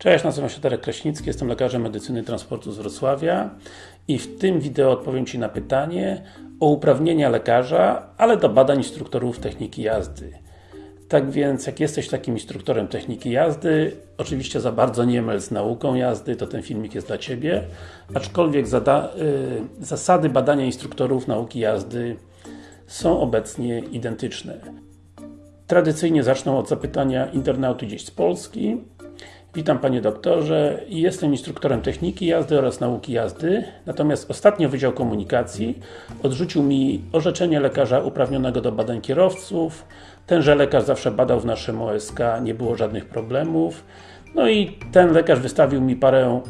Cześć, nazywam się Darek Kraśnicki, jestem lekarzem medycyny transportu z Wrocławia i w tym wideo odpowiem Ci na pytanie o uprawnienia lekarza, ale do badań instruktorów techniki jazdy. Tak więc, jak jesteś takim instruktorem techniki jazdy, oczywiście za bardzo nie myl z nauką jazdy, to ten filmik jest dla Ciebie, aczkolwiek y, zasady badania instruktorów nauki jazdy są obecnie identyczne. Tradycyjnie zacznę od zapytania internauty gdzieś z Polski. Witam Panie Doktorze, jestem instruktorem techniki jazdy oraz nauki jazdy, natomiast ostatnio Wydział Komunikacji odrzucił mi orzeczenie lekarza uprawnionego do badań kierowców. Tenże lekarz zawsze badał w naszym OSK, nie było żadnych problemów. No i ten lekarz wystawił mi parę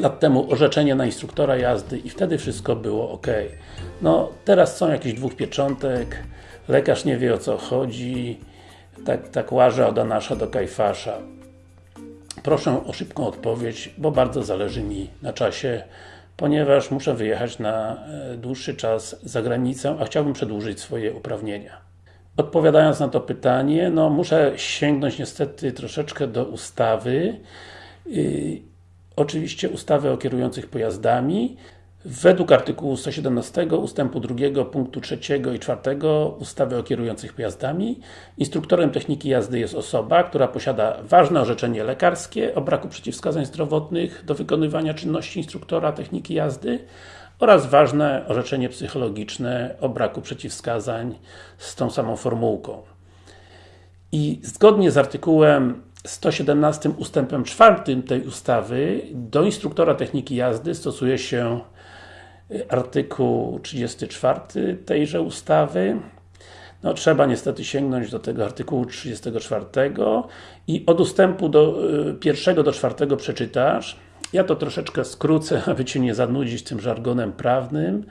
lat temu orzeczenie na instruktora jazdy i wtedy wszystko było ok. No, teraz są jakieś dwóch pieczątek, lekarz nie wie o co chodzi, tak, tak łaże od Anasza do Kajfasza. Proszę o szybką odpowiedź, bo bardzo zależy mi na czasie, ponieważ muszę wyjechać na e, dłuższy czas za granicę, a chciałbym przedłużyć swoje uprawnienia. Odpowiadając na to pytanie, no muszę sięgnąć niestety troszeczkę do ustawy. Yy, oczywiście ustawy o kierujących pojazdami. Według artykułu 117 ustępu 2 punktu 3 i 4 ustawy o kierujących pojazdami instruktorem techniki jazdy jest osoba, która posiada ważne orzeczenie lekarskie o braku przeciwwskazań zdrowotnych do wykonywania czynności instruktora techniki jazdy oraz ważne orzeczenie psychologiczne o braku przeciwwskazań z tą samą formułką. I zgodnie z artykułem 117 ustępem 4 tej ustawy do instruktora techniki jazdy stosuje się artykuł 34 tejże ustawy. No, trzeba niestety sięgnąć do tego artykułu 34 i od ustępu do y, pierwszego do czwartego przeczytasz. Ja to troszeczkę skrócę, aby Cię nie zanudzić tym żargonem prawnym.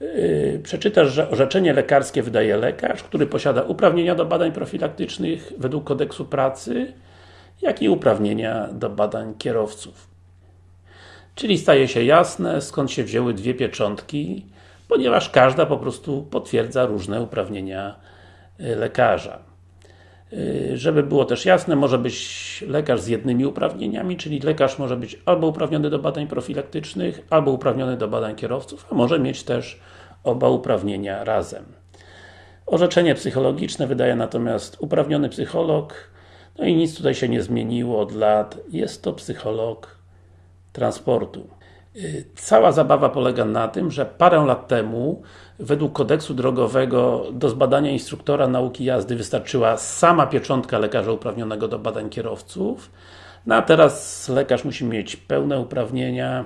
Yy, przeczytasz, że orzeczenie lekarskie wydaje lekarz, który posiada uprawnienia do badań profilaktycznych według kodeksu pracy, jak i uprawnienia do badań kierowców. Czyli staje się jasne, skąd się wzięły dwie pieczątki, ponieważ każda po prostu potwierdza różne uprawnienia y, lekarza. Y, żeby było też jasne, może być lekarz z jednymi uprawnieniami, czyli lekarz może być albo uprawniony do badań profilaktycznych, albo uprawniony do badań kierowców, a może mieć też oba uprawnienia razem. Orzeczenie psychologiczne wydaje natomiast uprawniony psycholog, no i nic tutaj się nie zmieniło od lat, jest to psycholog transportu. Y, cała zabawa polega na tym, że parę lat temu według kodeksu drogowego do zbadania instruktora nauki jazdy wystarczyła sama pieczątka lekarza uprawnionego do badań kierowców no a teraz lekarz musi mieć pełne uprawnienia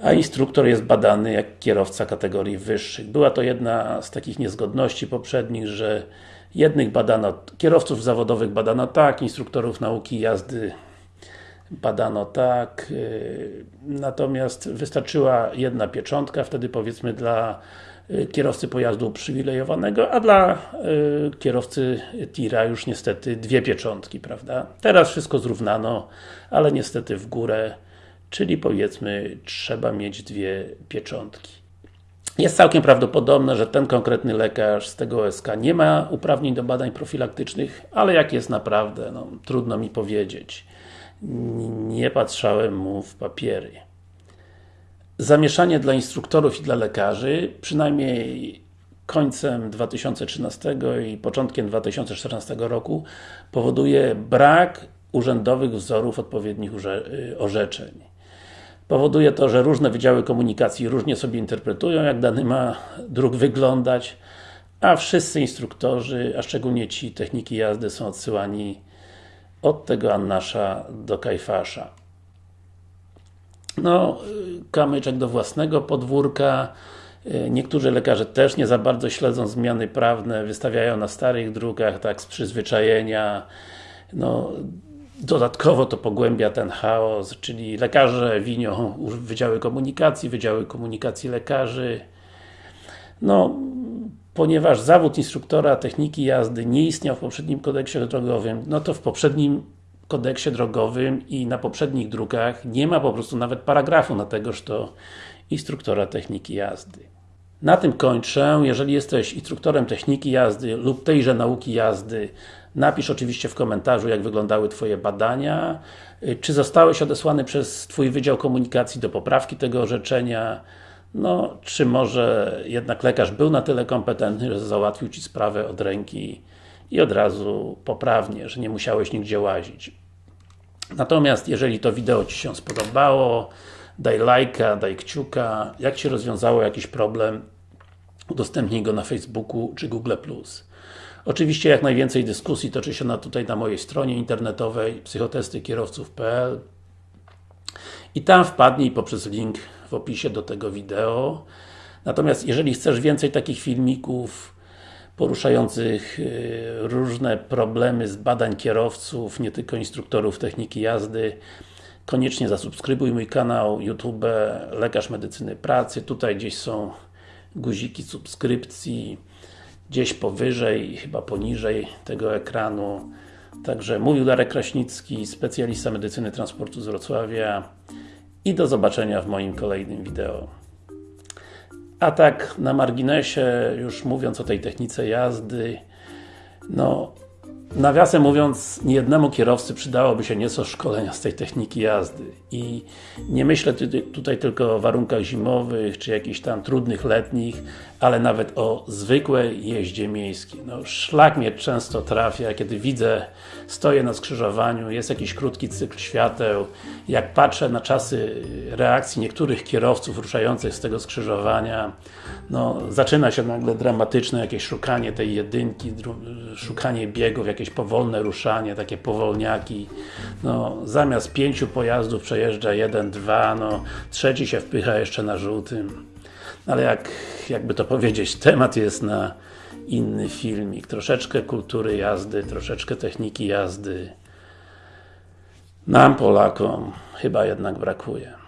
a instruktor jest badany jak kierowca kategorii wyższych. Była to jedna z takich niezgodności poprzednich, że jednych badano, kierowców zawodowych badano tak, instruktorów nauki jazdy badano tak, y, natomiast wystarczyła jedna pieczątka, wtedy powiedzmy dla y, kierowcy pojazdu uprzywilejowanego, a dla y, kierowcy tira już niestety dwie pieczątki, prawda? Teraz wszystko zrównano, ale niestety w górę, czyli powiedzmy trzeba mieć dwie pieczątki. Jest całkiem prawdopodobne, że ten konkretny lekarz z tego OSK nie ma uprawnień do badań profilaktycznych, ale jak jest naprawdę, no, trudno mi powiedzieć nie patrzałem mu w papiery. Zamieszanie dla instruktorów i dla lekarzy, przynajmniej końcem 2013 i początkiem 2014 roku powoduje brak urzędowych wzorów odpowiednich orzeczeń. Powoduje to, że różne wydziały komunikacji różnie sobie interpretują, jak dany ma dróg wyglądać, a wszyscy instruktorzy, a szczególnie ci techniki jazdy są odsyłani od tego Annasza do Kajfasza. No, kamyczek do własnego podwórka. Niektórzy lekarze też nie za bardzo śledzą zmiany prawne, wystawiają na starych drukach, tak z przyzwyczajenia. No, dodatkowo to pogłębia ten chaos, czyli lekarze winią Wydziały Komunikacji, Wydziały Komunikacji Lekarzy. No, ponieważ zawód instruktora techniki jazdy nie istniał w poprzednim kodeksie drogowym, no to w poprzednim kodeksie drogowym i na poprzednich drukach nie ma po prostu nawet paragrafu na tegoż to instruktora techniki jazdy. Na tym kończę. Jeżeli jesteś instruktorem techniki jazdy lub tejże nauki jazdy, Napisz oczywiście w komentarzu, jak wyglądały Twoje badania, czy zostałeś odesłany przez Twój Wydział Komunikacji do poprawki tego orzeczenia, no, czy może jednak lekarz był na tyle kompetentny, że załatwił Ci sprawę od ręki i od razu poprawnie, że nie musiałeś nigdzie łazić. Natomiast jeżeli to wideo Ci się spodobało, daj lajka, daj kciuka, jak się rozwiązało jakiś problem, udostępnij go na Facebooku czy Google+. Oczywiście jak najwięcej dyskusji toczy się na, tutaj na mojej stronie internetowej psychotestykierowców.pl i tam wpadnij poprzez link w opisie do tego wideo. Natomiast jeżeli chcesz więcej takich filmików poruszających y, różne problemy z badań kierowców, nie tylko instruktorów techniki jazdy, koniecznie zasubskrybuj mój kanał YouTube Lekarz Medycyny Pracy. Tutaj gdzieś są guziki subskrypcji gdzieś powyżej, chyba poniżej tego ekranu. Także mówił Darek Kraśnicki, specjalista medycyny transportu z Wrocławia i do zobaczenia w moim kolejnym wideo. A tak na marginesie, już mówiąc o tej technice jazdy, no Nawiasem mówiąc, niejednemu kierowcy przydałoby się nieco szkolenia z tej techniki jazdy i nie myślę tutaj tylko o warunkach zimowych, czy jakichś tam trudnych letnich, ale nawet o zwykłej jeździe miejskiej. No, szlak mnie często trafia, kiedy widzę, stoję na skrzyżowaniu, jest jakiś krótki cykl świateł, jak patrzę na czasy reakcji niektórych kierowców ruszających z tego skrzyżowania, no, zaczyna się nagle dramatyczne jakieś szukanie tej jedynki, szukanie biegów, jakieś powolne ruszanie, takie powolniaki. No, zamiast pięciu pojazdów przejeżdża jeden, dwa, no, trzeci się wpycha jeszcze na żółtym. Ale jak, jakby to powiedzieć, temat jest na inny filmik. Troszeczkę kultury jazdy, troszeczkę techniki jazdy. Nam, Polakom, chyba jednak brakuje.